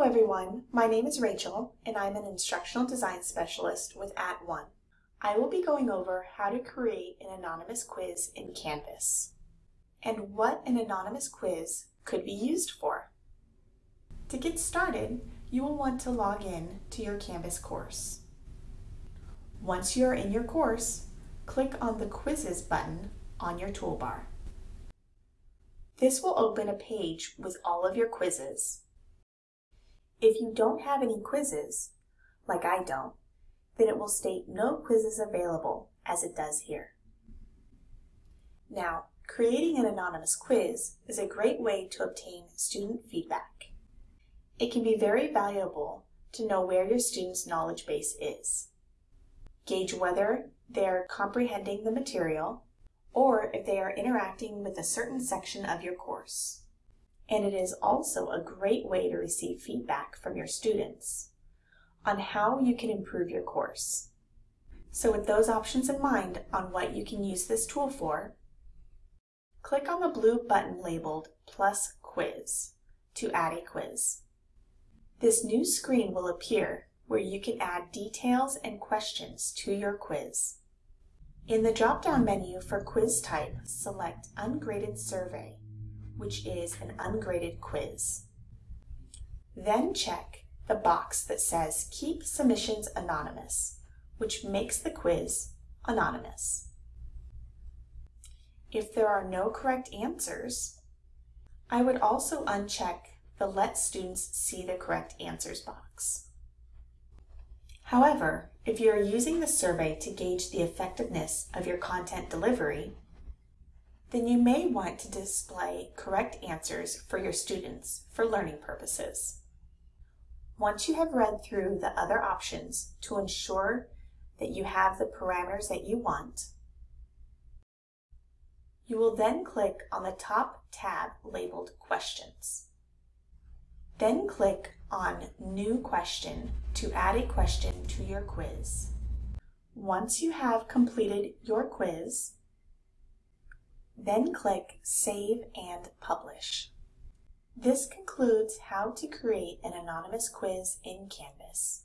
Hello everyone, my name is Rachel and I'm an Instructional Design Specialist with At @ONE. I will be going over how to create an anonymous quiz in Canvas and what an anonymous quiz could be used for. To get started, you will want to log in to your Canvas course. Once you are in your course, click on the Quizzes button on your toolbar. This will open a page with all of your quizzes. If you don't have any quizzes, like I don't, then it will state no quizzes available as it does here. Now, creating an anonymous quiz is a great way to obtain student feedback. It can be very valuable to know where your student's knowledge base is. Gauge whether they're comprehending the material or if they are interacting with a certain section of your course and it is also a great way to receive feedback from your students on how you can improve your course. So with those options in mind on what you can use this tool for, click on the blue button labeled Plus Quiz to add a quiz. This new screen will appear where you can add details and questions to your quiz. In the drop-down menu for quiz type, select Ungraded Survey which is an ungraded quiz. Then check the box that says Keep Submissions Anonymous, which makes the quiz anonymous. If there are no correct answers, I would also uncheck the Let Students See the Correct Answers box. However, if you are using the survey to gauge the effectiveness of your content delivery, then you may want to display correct answers for your students for learning purposes. Once you have read through the other options to ensure that you have the parameters that you want, you will then click on the top tab labeled Questions. Then click on New Question to add a question to your quiz. Once you have completed your quiz, then click Save and Publish. This concludes how to create an anonymous quiz in Canvas.